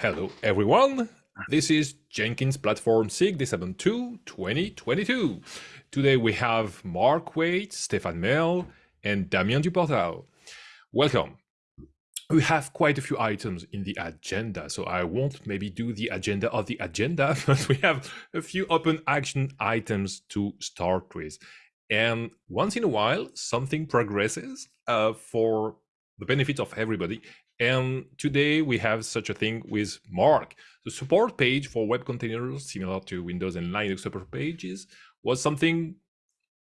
Hello, everyone. This is Jenkins Platform SIG December 2, 2022. Today we have Mark Waite, Stefan Merle, and Damien Duportal. Welcome. We have quite a few items in the agenda, so I won't maybe do the agenda of the agenda, but we have a few open action items to start with. And once in a while, something progresses uh, for the benefit of everybody. And today we have such a thing with Mark. The support page for web containers, similar to Windows and Linux support pages, was something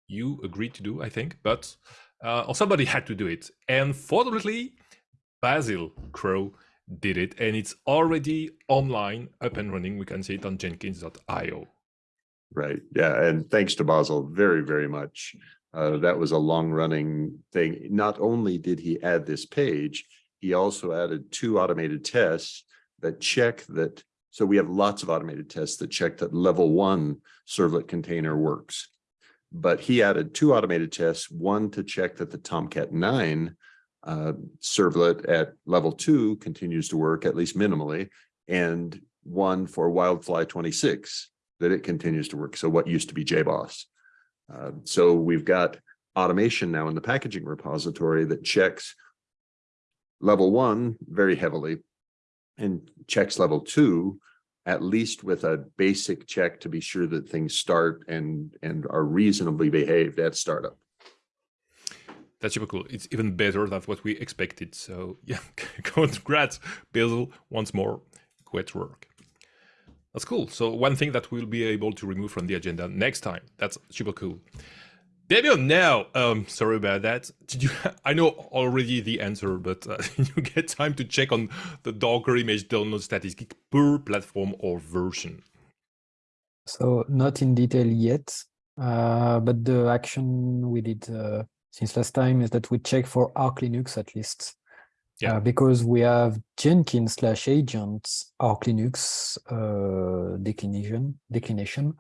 you agreed to do, I think, but uh, or somebody had to do it. And fortunately, Basil Crow did it, and it's already online, up and running. We can see it on jenkins.io. Right. Yeah. And thanks to Basil very, very much. Uh, that was a long running thing. Not only did he add this page, he also added two automated tests that check that. So we have lots of automated tests that check that level one servlet container works. But he added two automated tests, one to check that the Tomcat 9 uh, servlet at level two continues to work, at least minimally, and one for Wildfly 26 that it continues to work. So what used to be JBoss. Uh, so we've got automation now in the packaging repository that checks level one very heavily and checks level two at least with a basic check to be sure that things start and and are reasonably behaved at startup. That's super cool. It's even better than what we expected. So yeah, congrats, Basil, once more. Great work. That's cool. So one thing that we'll be able to remove from the agenda next time. That's super cool. Damien, now, um, sorry about that. Did you? I know already the answer, but uh, you get time to check on the Docker image download statistic per platform or version? So not in detail yet, uh, but the action we did uh, since last time is that we check for Arch Linux at least. Yeah. Uh, because we have Jenkins slash agents Arch Linux uh, declination declination.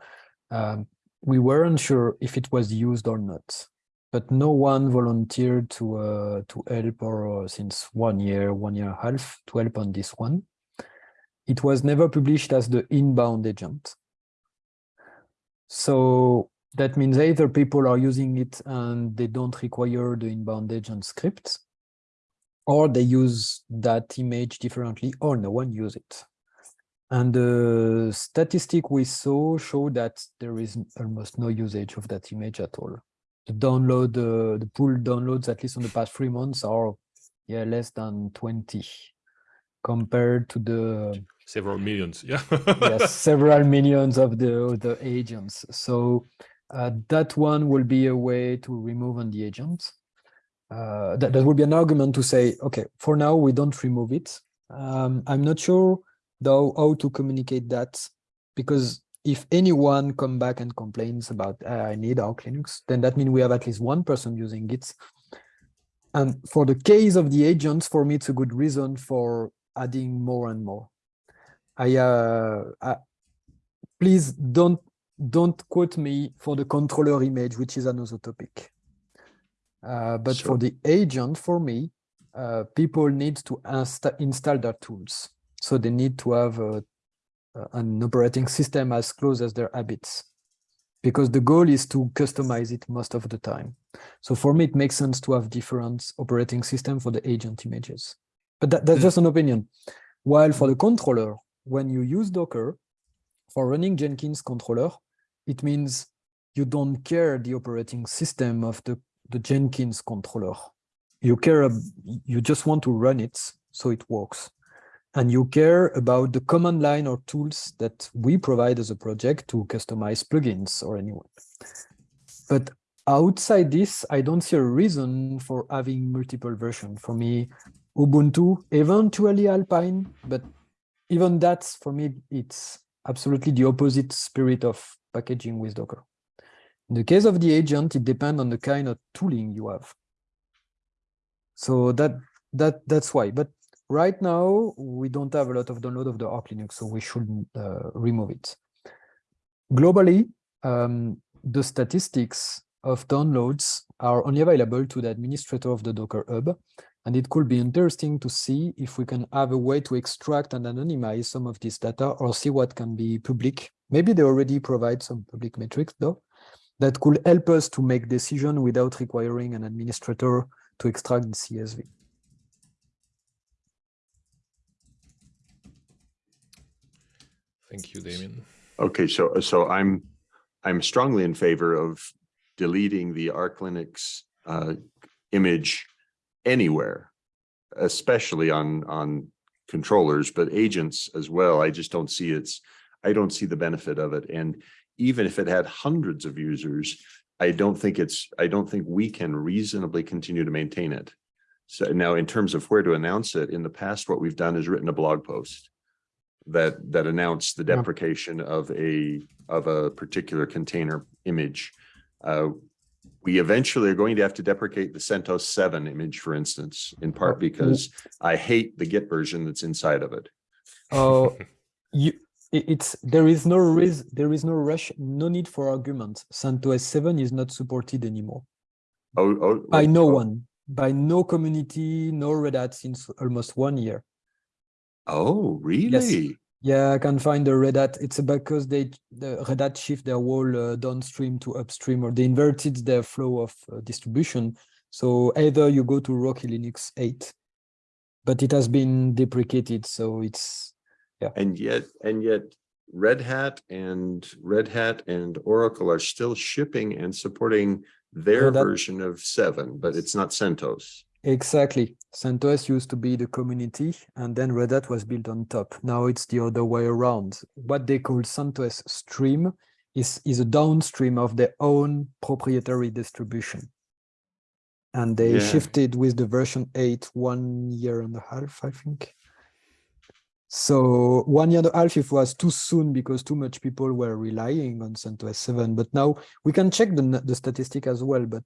Um, we weren't sure if it was used or not, but no one volunteered to uh, to help or uh, since one year, one year and a half to help on this one. It was never published as the inbound agent. So that means either people are using it and they don't require the inbound agent script, or they use that image differently, or no one use it. And the statistic we saw show that there is almost no usage of that image at all. The download, uh, the pool downloads, at least on the past three months, are yeah less than 20 compared to the several millions. Yeah, yes, several millions of the of the agents. So uh, that one will be a way to remove on the agent. Uh, that, that would be an argument to say, okay, for now we don't remove it. Um, I'm not sure though how to communicate that because if anyone come back and complains about uh, I need Arch Linux, then that means we have at least one person using it. And for the case of the agents, for me, it's a good reason for adding more and more. I, uh, I please don't don't quote me for the controller image, which is another topic. Uh, but sure. for the agent, for me, uh, people need to install their tools. So they need to have a, an operating system as close as their habits because the goal is to customize it most of the time. So for me, it makes sense to have different operating system for the agent images. But that, that's hmm. just an opinion. While for the controller, when you use Docker, for running Jenkins controller, it means you don't care the operating system of the, the Jenkins controller. You care, you just want to run it so it works and you care about the command line or tools that we provide as a project to customize plugins or anyone. But outside this, I don't see a reason for having multiple versions. For me, Ubuntu, eventually Alpine, but even that, for me, it's absolutely the opposite spirit of packaging with Docker. In the case of the agent, it depends on the kind of tooling you have. So that that that's why. But Right now, we don't have a lot of download of the Arch Linux, so we should uh, remove it. Globally, um, the statistics of downloads are only available to the administrator of the Docker Hub, And it could be interesting to see if we can have a way to extract and anonymize some of this data or see what can be public. Maybe they already provide some public metrics though, that could help us to make decision without requiring an administrator to extract the CSV. Thank you, Damien. Okay, so, so I'm, I'm strongly in favor of deleting the Arch Linux uh, image anywhere, especially on, on controllers, but agents as well. I just don't see its, I don't see the benefit of it. And even if it had hundreds of users, I don't think it's, I don't think we can reasonably continue to maintain it. So now in terms of where to announce it, in the past, what we've done is written a blog post that, that announced the deprecation of a, of a particular container image. Uh, we eventually are going to have to deprecate the CentOS seven image, for instance, in part Oh, because I hate the Git version that's inside of it. Uh, you, it's there is no reason there is no rush, no need for argument. CentOS 7 is not supported anymore Oh, oh. by wait, no one, by no community, no Red Hat since almost one year. Oh, really? Yeah, I can find the Red Hat. It's because they the Red Hat shift their whole uh, downstream to upstream, or they inverted their flow of uh, distribution. So either you go to Rocky Linux 8, but it has been deprecated, so it's yeah. And yet, and yet Red Hat and Red Hat and Oracle are still shipping and supporting their version of seven, but it's not CentOS. Exactly. CentOS used to be the community and then Red Hat was built on top. Now it's the other way around. What they call CentOS Stream is, is a downstream of their own proprietary distribution. And they Yeah. shifted with the version 8 one year and a half, I think. So one year and a half, it was too soon because too much people were relying on CentOS 7. But now we can check the, the statistic as well. But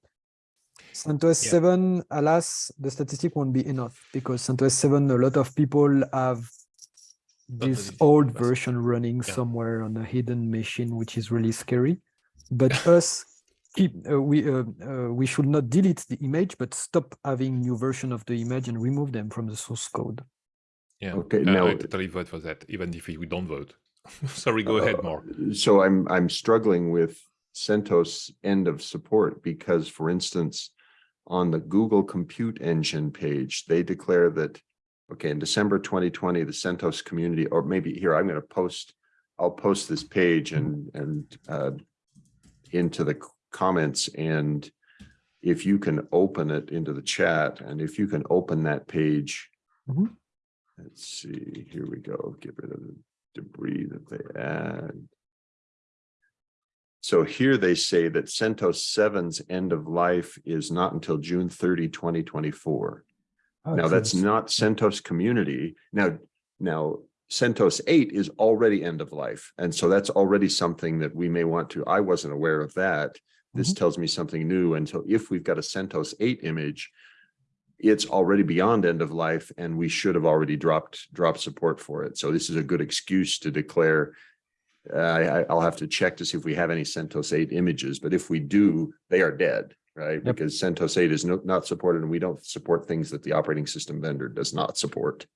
CentOS Yeah. 7, alas, the statistic won't be enough because CentOS 7, a lot of people have this old version running Yeah. somewhere on a hidden machine, which is really scary. But us, keep, uh, we uh, uh, we should not delete the image, but stop having new version of the image and remove them from the source code. Yeah. Okay, uh, now- I totally vote for that, even if we don't vote. Sorry, go ahead, Mark. Uh, So I'm, I'm struggling with CentOS end of support because, for instance, on the Google Compute Engine page, they declare that, okay, in December 2020, the CentOS community, or maybe here, I'm going to post, I'll post this page and, and uh, into the comments and if you can open it into the chat and if you can open that page. Mhm. Let's see, here we go, get rid of the debris that they add. So here they say that CentOS 7's end of life is not until June 30, 2024. Oh, Now, that's not CentOS community. Now, now CentOS 8 is already end of life. And so that's already something that we may want to, I wasn't aware of that. This mm-hmm. tells me something new. And so if we've got a CentOS 8 image, it's already beyond end of life and we should have already dropped, dropped support for it. So this is a good excuse to declare I, I- I'll have to check to see if we have any CentOS 8 images, but if we do, they are dead, right? Yep. Because CentOS 8 is no- not supported and we don't support things that the operating system vendor does not support.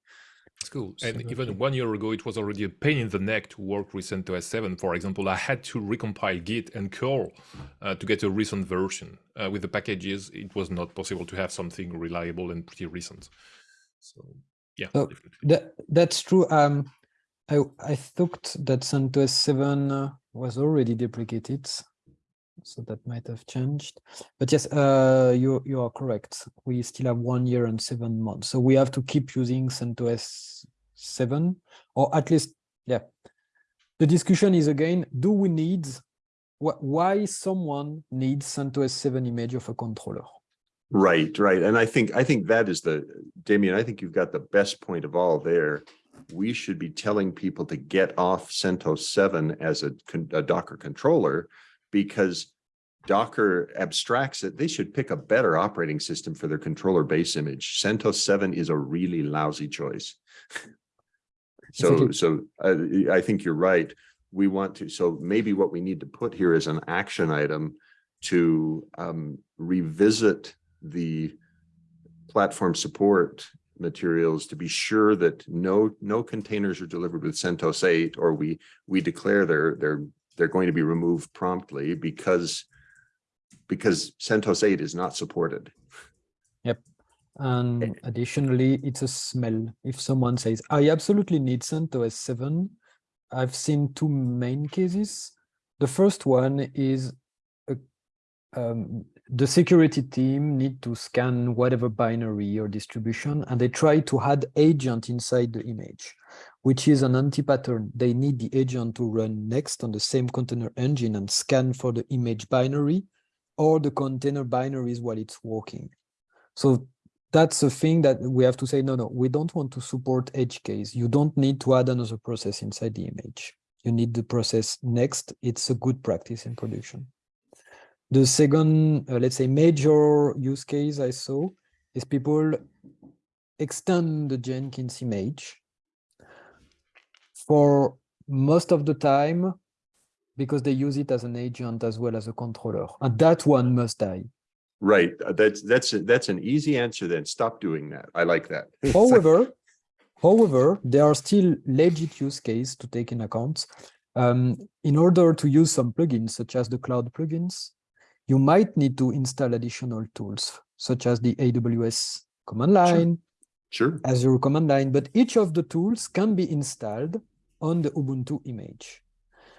It's cool. And Absolutely. even one year ago, it was already a pain in the neck to work with CentOS 7. For example, I had to recompile Git and curl uh, to get a recent version. Uh, with the packages, it was not possible to have something reliable and pretty recent. So, yeah. Oh. That that's true. Um, I I thought that CentOS 7 uh, was already deprecated, so that might have changed. But yes, uh, you you are correct. We still have one year and seven months, so we have to keep using CentOS 7, or at least, yeah. The discussion is again: Do we need? wh- Why someone needs CentOS 7 image of a controller? Right, right. And I think, I think that is the, Damien, I think you've got the best point of all there. We should be telling people to get off CentOS 7 as a, a Docker controller because Docker abstracts it. They should pick a better operating system for their controller base image. CentOS 7 is a really lousy choice. So, so uh, I think you're right. We want to, so maybe what we need to put here is an action item to um, revisit the platform support materials to be sure that no, no containers are delivered with CentOS eight, or we, we declare they're, they're, they're going to be removed promptly because because CentOS eight is not supported. Yep. And additionally, it's a smell. If someone says, I absolutely need CentOS 7, I've seen two main cases. The first one is a, um, the security team need to scan whatever binary or distribution, and they try to add agent inside the image, which is an anti-pattern. They need the agent to run next on the same container engine and scan for the image binary or the container binaries while it's working. So that's a thing that we have to say, no, no, we don't want to support edge case. You don't need to add another process inside the image. You need the process next. It's a good practice in production. The second, uh, let's say, major use case I saw is people extend the Jenkins image for most of the time because they use it as an agent as well as a controller. And that one must die. Right, that's, that's, a- that's an easy answer then. Stop doing that. I like that. However, however, there are still legit use cases to take in account. Um, in order to use some plugins, such as the cloud plugins, you might need to install additional tools, such as the AWS command line, Sure, Azure command line, but each of the tools can be installed on the Ubuntu image.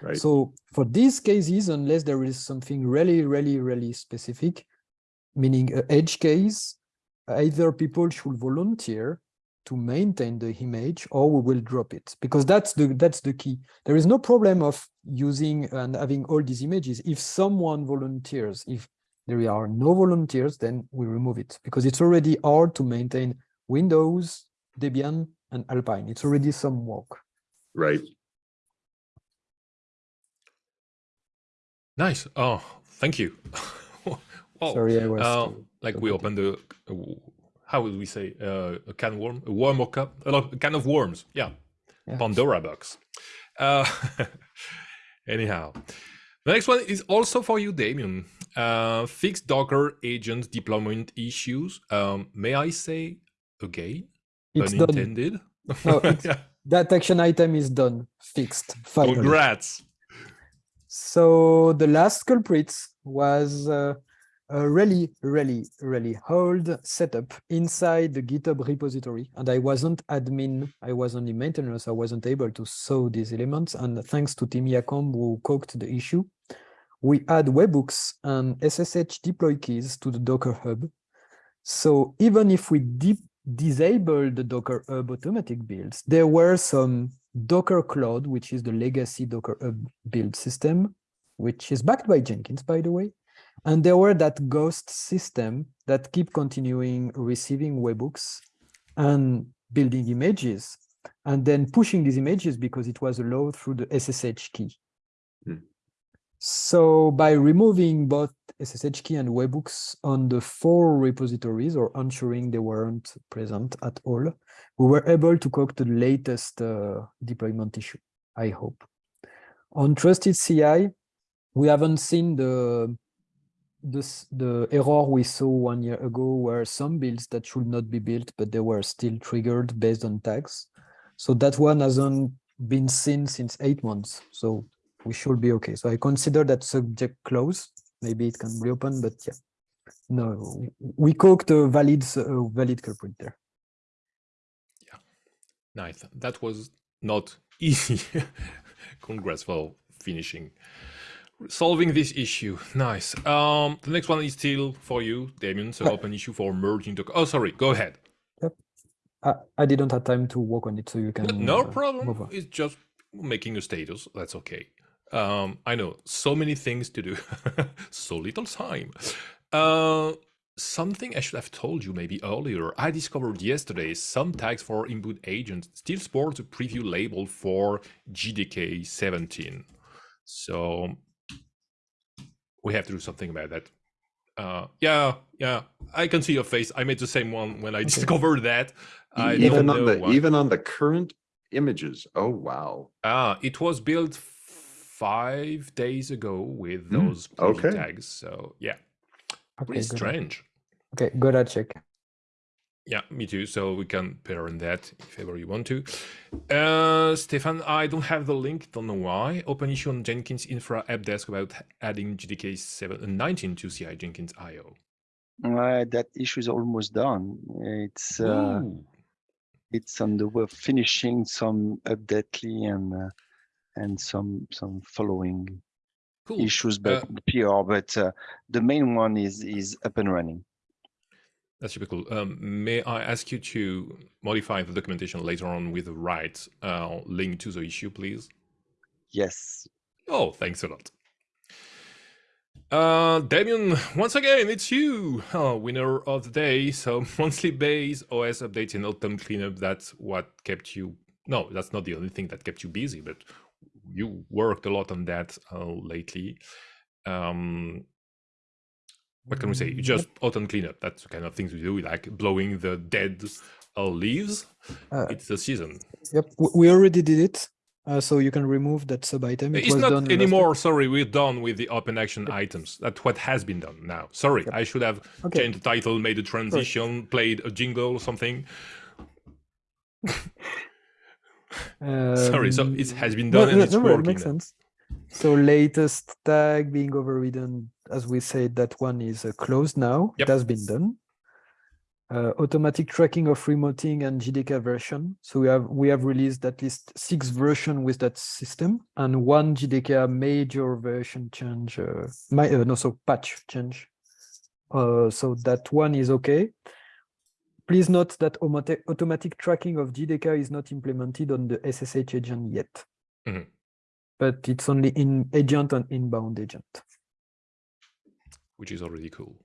right. So for these cases, unless there is something really, really, really specific, meaning a edge case, either people should volunteer to maintain the image or we will drop it because that's the that's the key. There is no problem of using and having all these images. If someone volunteers, if there are no volunteers, then we remove it because it's already hard to maintain Windows, Debian, and Alpine. It's already some work. Right, Nice. Oh, thank you. wow. Sorry, I was. Uh, like we good. opened the uh, how would we say uh, a can worm a worm or cup a can of worms yeah, Yeah. pandora box uh, anyhow the next one is also for you damien uh, fixed docker agent deployment issues um, may i say again It's done. unintended No, it's- Yeah. That action item is done, fixed, finally. congrats So the last culprit was uh, a really, really, really old setup inside the GitHub repository. And I wasn't admin, I was only maintainer, so I wasn't able to sew these elements. And thanks to Tim Jacomb who coked the issue, we add webhooks and SSH deploy keys to the Docker Hub. So even if we disable the Docker Hub automatic builds, there were some Docker Cloud, which is the legacy Docker Hub build system, which is backed by Jenkins, by the way. And there were that ghost system that keep continuing receiving webhooks and building images, and then pushing these images because it was allowed through the SSH key. Hmm. So by removing both SSH key and webhooks on the four repositories or ensuring they weren't present at all, we were able to cook the latest uh, deployment issue, I hope. On Trusted CI, we haven't seen the this the error we saw one year ago where some builds that should not be built, but they were still triggered based on tags. So that one hasn't been seen since eight months. So we should be okay. So I consider that subject closed. Maybe it can reopen, but yeah. No, we cooked a valid uh, valid culprit there. Yeah, nice that was not easy congrats for finishing solving this issue. Nice. Um the next one is still for you damien so open issue for merging oh sorry go ahead. I, I didn't have time to work on it, so you can. No- no uh, problem. it's just making a status. That's okay. Um i know so many things to do. So little time. Uh something i should have told you maybe earlier. I discovered yesterday some tags for inbound agents still sports a preview label for JDK 17 so we have to do something about that uh yeah yeah i can see your face i made the same one when i discovered that i even on the, why. even on the current images. Oh, wow. Ah, it was built five days ago with Hmm, those preview okay. tags. So yeah, Okay, pretty strange. Okay, good. I check. Yeah, me too. So we can pair on that if ever you want to. Uh, Stefan, I don't have the link. Don't know why. Open issue on Jenkins Infra Help Desk about adding JDK 7 and 19 to CI Jenkins IO. Uh, that issue is almost done. It's uh, Ooh, it's on the way of finishing some updatecli and uh, and some some following cool. issues, but Uh, PR. But uh, the main one is is up and running. That's super cool. Um, may I ask you to modify the documentation later on with the right uh, link to the issue, please? Yes. Oh, thanks a lot. Uh, Damien, once again, it's you, oh, winner of the day. So monthly base OS updates and autumn cleanup. That's what kept you. No, that's not the only thing that kept you busy, but you worked a lot on that uh, lately. Um, what can we say? Mm, Just autumn cleanup. That's the kind of things we do, like blowing the dead uh, leaves. Uh, it's the season. Yep, we already did it. Uh, so you can remove that sub item. It's was done not anymore. Sorry, we're done with the open action items. That's what has been done now. Sorry, Yep. I should have Okay. changed the title, made a transition, played a jingle or something. Sorry, so it Um, has been no, done and no, it's no, it makes sense. So latest tag being overridden, as we said, that one is uh, closed now. Yep. It has been done. Uh, automatic tracking of remoting and JDK version. So we have we have released at least six version with that system and one JDK major version change. Uh, my uh, no, so patch change. Uh, so that one is okay. Please note that automatic automatic tracking of JDK is not implemented on the SSH agent yet Mhm. but it's only in agent and inbound agent. Which is already cool.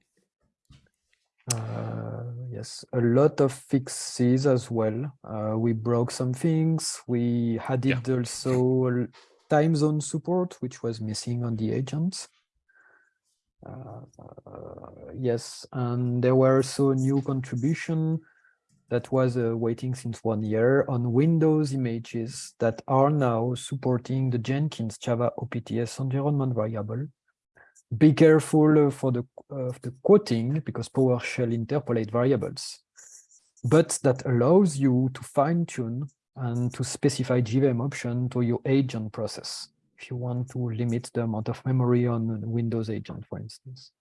Uh, yes, a lot of fixes as well. Uh, we broke some things. We added also time zone support, which was missing on the agents. Uh, uh, yes, and there were also new contribution that was uh, waiting since one year on Windows images that are now supporting the Jenkins Java OPTS environment variable. Be careful uh, for the of the quoting because PowerShell interpolate variables, but that allows you to fine tune and to specify JVM option to your agent process if you want to limit the amount of memory on Windows agent, for instance.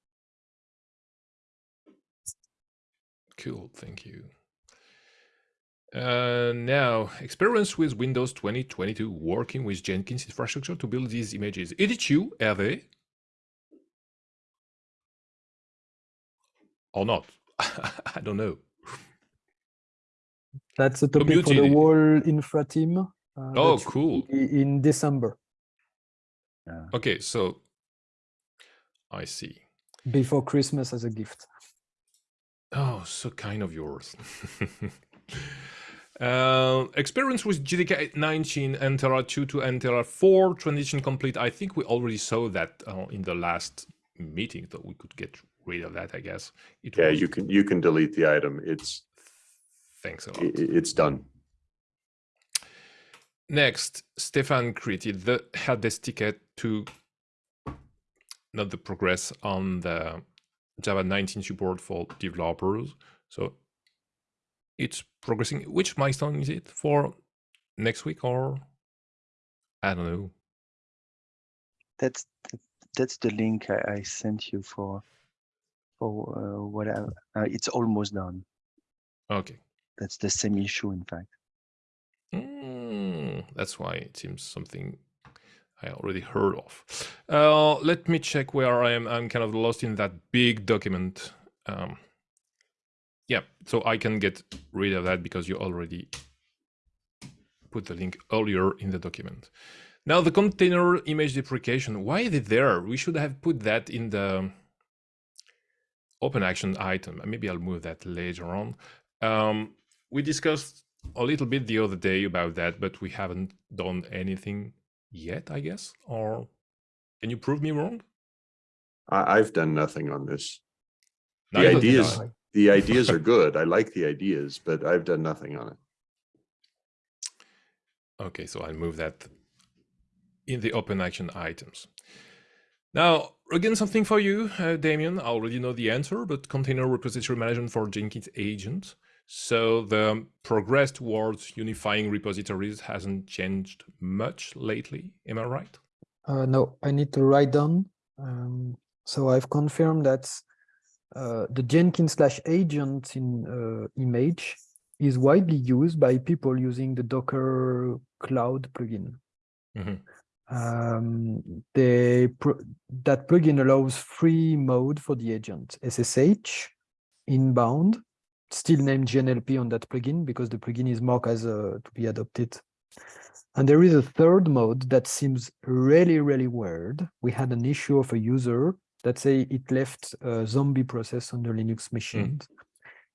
Cool, thank you. Uh, now, experience with Windows 2022 working with Jenkins infrastructure to build these images. Is it you, Hervé? Or not? I don't know. That's a topic for the muted. whole infra team. uh, Oh, cool. In December, Okay, so I see. before Christmas as a gift. Oh, so kind of yours. uh, experience with JDK 19, Entera 2 to Entera 4, transition complete. I think we already saw that uh, in the last meeting, that we could get rid of that, I guess. It Yeah, was- you can, you can delete the item. It's, Thanks a i- lot. i- it's done. Next, Stefan created the help desk ticket to not the progress on the Java 19 support for developers. So it's progressing. Which milestone is it for next week or I don't know. That's th- that's the link I, I sent you for for uh, whatever. Uh, it's almost done. Okay. That's the same issue, in fact. Mm, that's why it seems something I already heard of. Uh, let me check where I am. I'm kind of lost in that big document. Um, yeah, so I can get rid of that because you already put the link earlier in the document. Now the container image deprecation, why is it there? We should have put that in the open action item. Maybe I'll move that later on. Um, we discussed a little bit the other day about that, but we haven't done anything yet, I guess. Or can you prove me wrong? I, I've done nothing on this. The ideas, the ideas are good. I like the ideas, but I've done nothing on it. Okay, so I'll move that in the open action items. Now, again, something for you, uh, Damien. I already know the answer, but container repository management for Jenkins agent. So the progress towards unifying repositories hasn't changed much lately. Am I right? Uh, no, I need to write down. Um, so I've confirmed that uh, the Jenkins slash agent in uh, image is widely used by people using the Docker Cloud plugin. Mhm. Um, they that plugin allows free mode for the agent, SSH, inbound, still named JNLP on that plugin because the plugin is marked as uh, to be adopted. And there is a third mode that seems really, really weird. We had an issue of a user that say it left a zombie process on the Linux machines.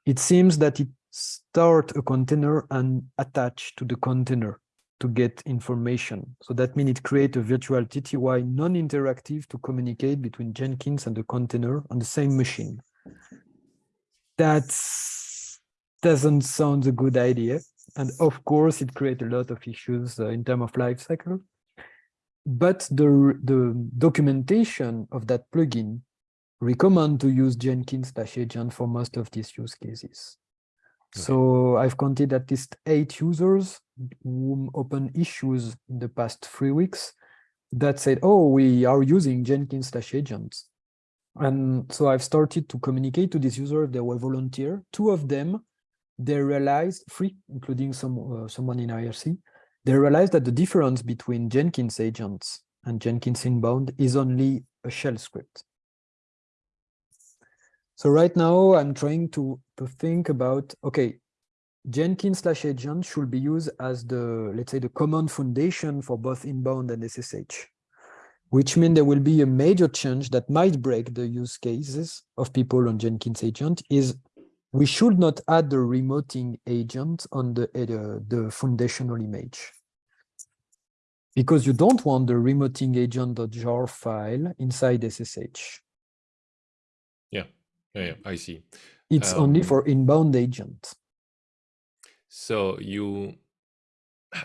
It seems that it start a container and attach to the container to get information. So that means it create a virtual TTY non-interactive to communicate between Jenkins and the container on the same machine. That doesn't sound a good idea. And of course, it creates a lot of issues uh, in terms of life cycle. But the, the documentation of that plugin recommend to use Jenkins slash agent for most of these use cases. So I've counted at least eight users who open issues in the past three weeks that said, oh, we are using Jenkins slash agents. And so I've started to communicate to these users, they were volunteer. Two of them, they realized, three, including some uh, someone in IRC, they realized that the difference between Jenkins agents and Jenkins inbound is only a shell script. So right now I'm trying to, to think about, okay, Jenkins slash agent should be used as the, let's say the common foundation for both inbound and SSH, which means there will be a major change that might break the use cases of people on Jenkins agent is we should not add the remoting agent on the, uh, the foundational image. Because you don't want the remoting agent.jar file inside SSH. Yeah, yeah, I see. It's only Um, for inbound agent. So you,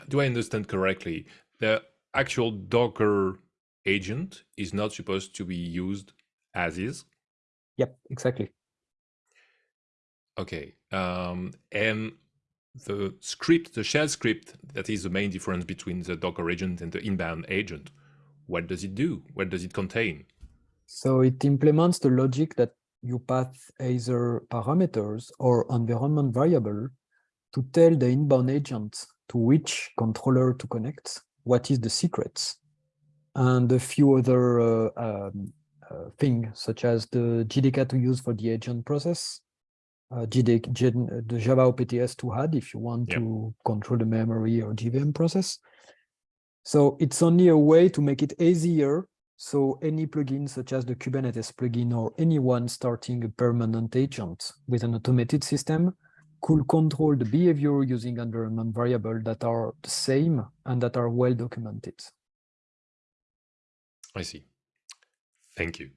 do I understand correctly? The actual Docker agent is not supposed to be used as is? Yep, exactly. Okay. Um, and the script, the shell script, that is the main difference between the Docker agent and the inbound agent. What does it do? What does it contain? So it implements the logic that you pass either parameters or environment variable to tell the inbound agent to which controller to connect, what is the secrets, and a few other uh, um, uh, things such as the JDK to use for the agent process, uh, JDK, J- the Java OPTS to add if you want Yep. to control the memory or JVM process. So it's only a way to make it easier so any plugin such as the Kubernetes plugin or anyone starting a permanent agent with an automated system could control the behavior using environment variables that are the same and that are well documented. I see. Thank you.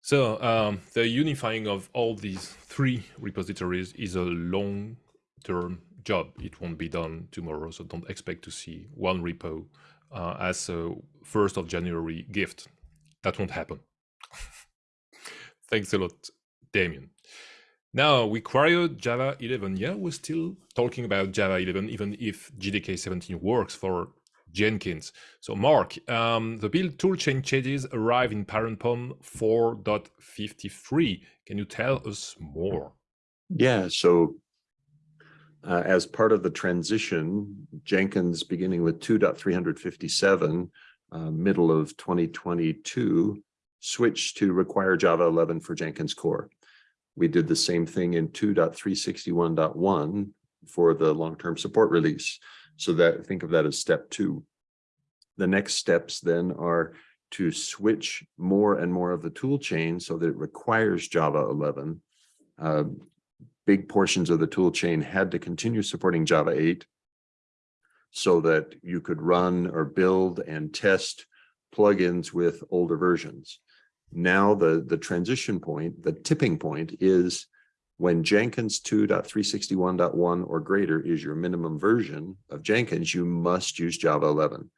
So um, the unifying of all these three repositories is a long-term job. It won't be done tomorrow, so don't expect to see one repo uh, as a first of January gift. That won't happen. Thanks a lot, Damien. Now we queried Java 11. Yeah, we're still talking about Java 11, even if JDK 17 works for Jenkins. So Mark, um, the build toolchain changes arrive in parent POM 4.53. Can you tell us more? Yeah, so uh, as part of the transition, Jenkins, beginning with 2.357, uh, middle of 2022, switched to require Java 11 for Jenkins core. We did the same thing in 2.361.1 for the long-term support release. So that think of that as step two. The next steps then are to switch more and more of the tool chain so that it requires Java 11. Uh, big portions of the tool chain had to continue supporting Java 8 so that you could run or build and test plugins with older versions. Now the, the transition point, the tipping point is when Jenkins 2.361.1 or greater is your minimum version of Jenkins, you must use Java 11.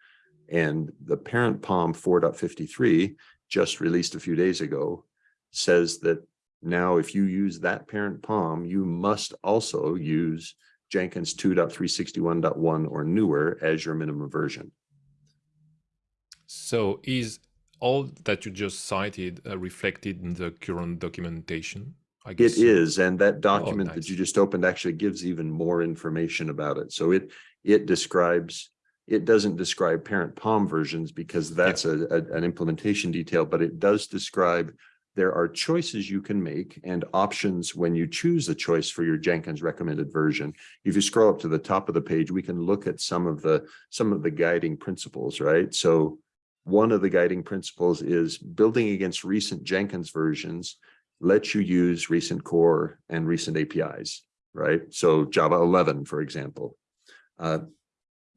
And the parent POM 4.53 just released a few days ago says that Now, if you use that parent POM, you must also use Jenkins 2.361.1 or newer as your minimum version. So is all that you just cited uh, reflected in the current documentation? I guess It is, and that document that nice. you just opened actually gives even more information about it. So it, it describes, it doesn't describe parent POM versions because that's a, a- an implementation detail, but it does describe there are choices you can make and options when you choose a choice for your Jenkins recommended version. If you scroll up to the top of the page, we can look at some of the, some of the guiding principles, right? So one of the guiding principles is building against recent Jenkins versions lets you use recent core and recent APIs, right? So Java 11, for example. Uh,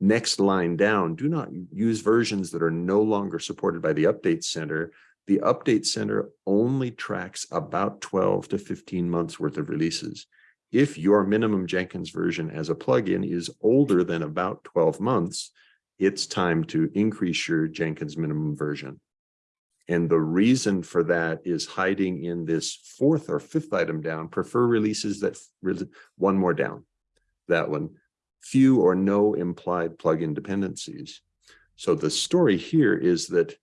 Next line down, do not use versions that are no longer supported by the Update Center. The Update Center only tracks about 12 to 15 months worth of releases. If your minimum Jenkins version as a plugin is older than about 12 months, it's time to increase your Jenkins minimum version. And the reason for that is hiding in this fourth or fifth item down, prefer releases that, one more down, that one, few or no implied plugin dependencies. So the story here is that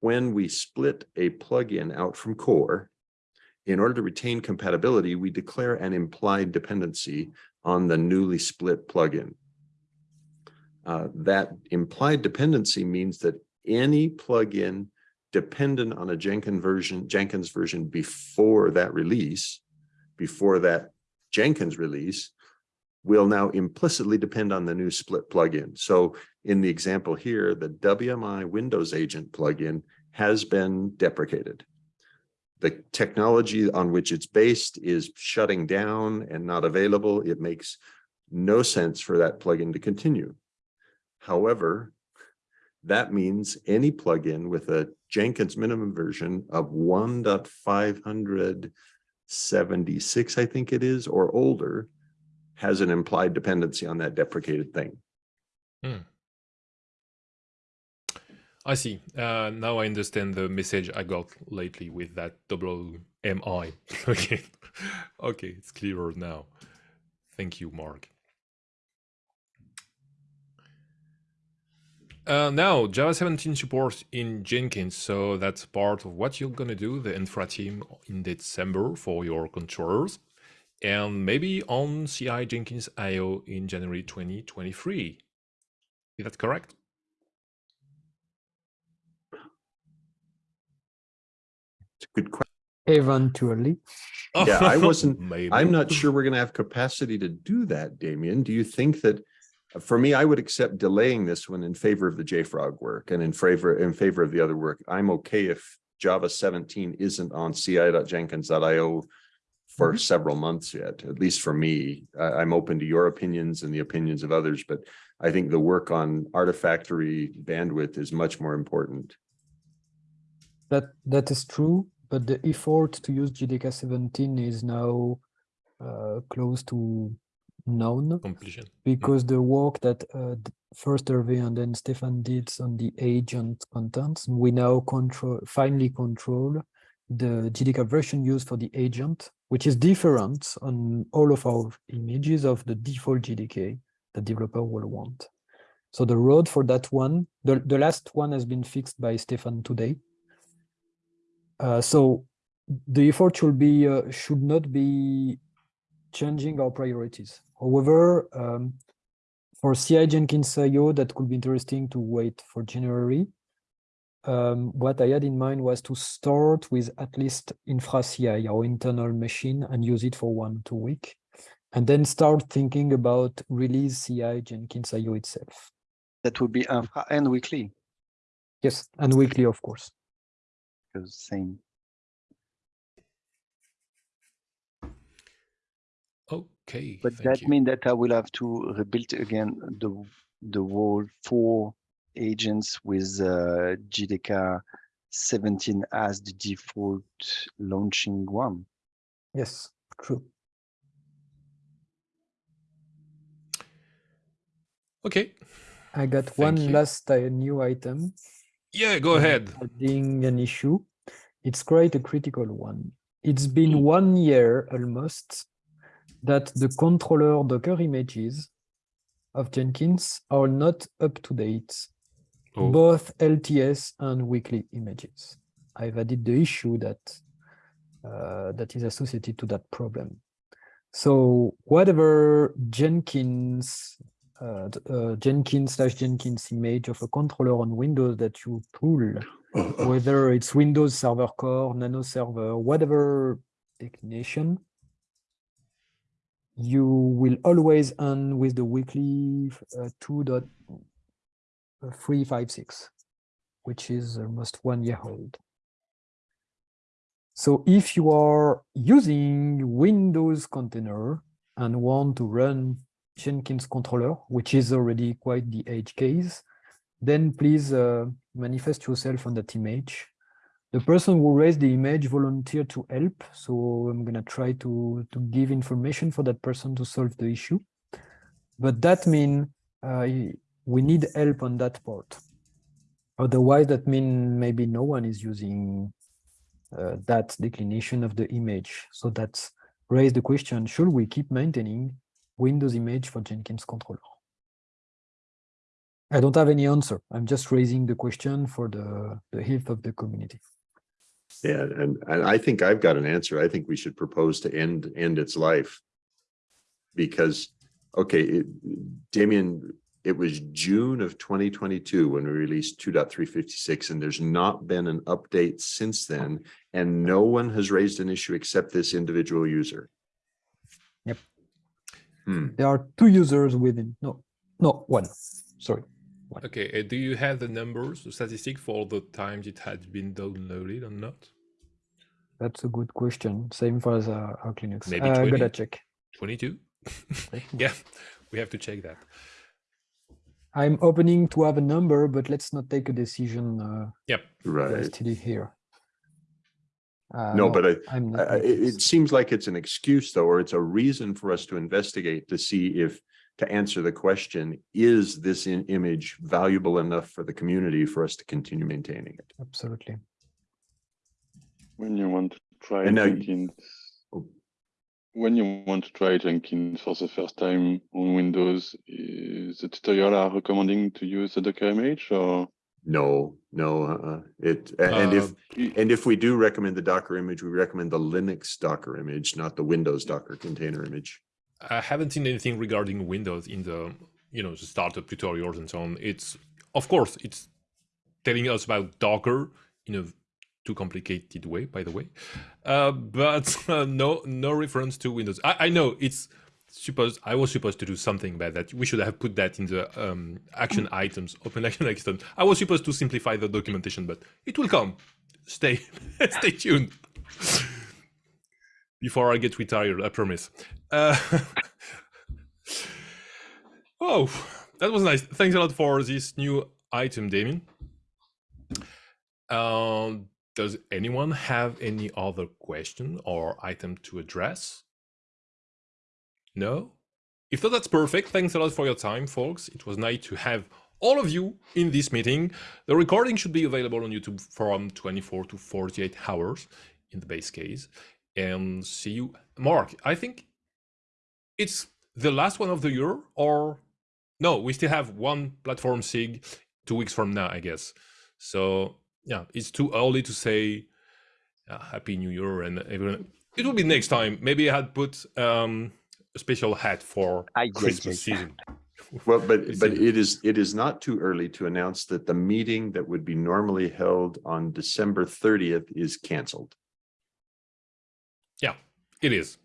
when we split a plugin out from core, in order to retain compatibility, we declare an implied dependency on the newly split plugin. Uh, that implied dependency means that any plugin dependent on a Jenkins version, Jenkins version before that release, before that Jenkins release, will now implicitly depend on the new split plugin. So in the example here, the WMI Windows Agent plugin has been deprecated. The technology on which it's based is shutting down and not available. It makes no sense for that plugin to continue. However, that means any plugin with a Jenkins minimum version of 1.576, I think it is, or older, has an implied dependency on that deprecated thing. I see. Uh, now I understand the message I got lately with that WMI. okay, okay, it's clearer now. Thank you, Mark. Uh, now, Java 17 support in Jenkins, so that's part of what you're gonna do, the infra team in December for your controllers, and maybe on CI Jenkins IO in January 2023. Is that correct? It's a good question. Eventually, oh, Yeah, I wasn't- Maybe. I'm not sure we're gonna have capacity to do that, Damien. Do you think that? Uh, for me, I would accept delaying this one in favor of the JFrog work and in favor, in favor of the other work. I'm okay if Java seventeen isn't on ci.jenkins.io for several months yet, at least for me. I, I'm open to your opinions and the opinions of others, but I think the work on artifactory bandwidth is much more important. that that is true, but the effort to use JDK 17 is now uh, close to known completion. because the work that uh, first Hervé and then Stefan did on the agent contents, we now control finally control the JDK version used for the agent, which is different on all of our images of the default JDK the developer will want. So the road for that one, the, the last one has been fixed by Stefan today. Uh, so the effort should be uh, should not be changing our priorities. However, um, for CI Jenkins IO, that could be interesting to wait for January. Um, what I had in mind was to start with at least infra CI, our internal machine, and use it for one two week, and then start thinking about release CI Jenkins IO itself. That would be infra and weekly, Yes, and weekly, of course. because same. Okay. But that you. means that I will have to rebuild again the the whole four agents with uh, JDK 17 as the default launching one. Yes, true. Okay. I got Thank one you. last uh, new item. Yeah, go ahead. Adding an issue. It's quite a critical one. it's been one year almost that the controller Docker images of Jenkins are not up to date, Oh. both LTS and weekly images. I've added the issue that uh, that is associated to that problem. So whatever Jenkins uh, uh, Jenkins slash Jenkins image of a controller on Windows that you pull, whether it's Windows Server Core, Nano Server, whatever declination, you will always end with the weekly uh, 2.356, which is almost one year old. So if you are using Windows container and want to run Jenkins controller, which is already quite the edge case, then please uh, manifest yourself on that image. The person who raised the image volunteered to help, so I'm gonna try to, to give information for that person to solve the issue. But that means uh, we need help on that part. Otherwise, that means maybe no one is using uh, that declination of the image. So that's raise the question, should we keep maintaining Windows image for Jenkins controller? I don't have any answer. I'm just raising the question for the, the health of the community. Yeah, and, and I think I've got an answer. I think we should propose to end, end its life. Because, okay, it, Damien, it was June of twenty twenty-two when we released 2.356, and there's not been an update since then. And no one has raised an issue except this individual user. Yep. Hmm, There are two users within, no, no, one, sorry. Okay, uh, do you have the numbers, the statistic for the times it had been downloaded or not? That's a good question. Same for as uh, Arch Linux. Maybe Uh, I 20? gotta check. 22? yeah, we have to check that. I'm opening to have a number, but let's not take a decision uh, Yep. right. hastily here. Uh, No, but I, I'm not. I- it, it seems like it's an excuse though, or it's a reason for us to investigate to see if, to answer the question, is this in image valuable enough for the community for us to continue maintaining it? Absolutely. When you want to try And now you- Jenkins. When you want to try Jenkins for the first time on Windows, is the tutorial are recommending to use the Docker image or? No, no, uh, it, a- and if, and if we do recommend the Docker image, we recommend the Linux Docker image, not the Windows Docker container image. I haven't seen anything regarding Windows in the you know the startup tutorials and so on. It's of course it's telling us about Docker in a too complicated way, by the way, uh, but uh, no no reference to Windows. I, I know it's supposed I was supposed to do something about that. We should have put that in the um, action items, open action items. I was supposed to simplify the documentation, but it will come. Stay stay tuned. Before I get retired, I promise. Uh, oh, that was nice. Thanks a lot for this new item, Damien. Um, does anyone have any other question or item to address? No? If not, that's perfect. Thanks a lot for your time, folks. It was nice to have all of you in this meeting. The recording should be available on YouTube from 24 to 48 hours in the base case. And see you. Mark, I think it's the last one of the year, or no, we still have one platform SIG two weeks from now, I guess. So yeah, it's too early to say uh, Happy New Year and everyone. It will be next time. Maybe I had put um, a special hat for yeah, Christmas yeah, yeah. season. Well, but, It's but in- it is, it is not too early to announce that the meeting that would be normally held on December thirtieth is canceled. Yeah, it is.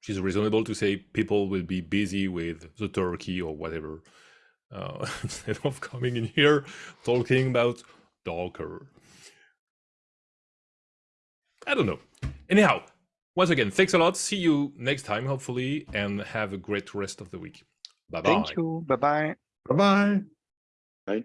She's reasonable to say people will be busy with the turkey or whatever uh, instead of coming in here talking about Docker. I don't know. Anyhow, once again, thanks a lot. See you next time, hopefully, and have a great rest of the week. Bye bye. Thank you. Bye bye. Bye-bye. Right?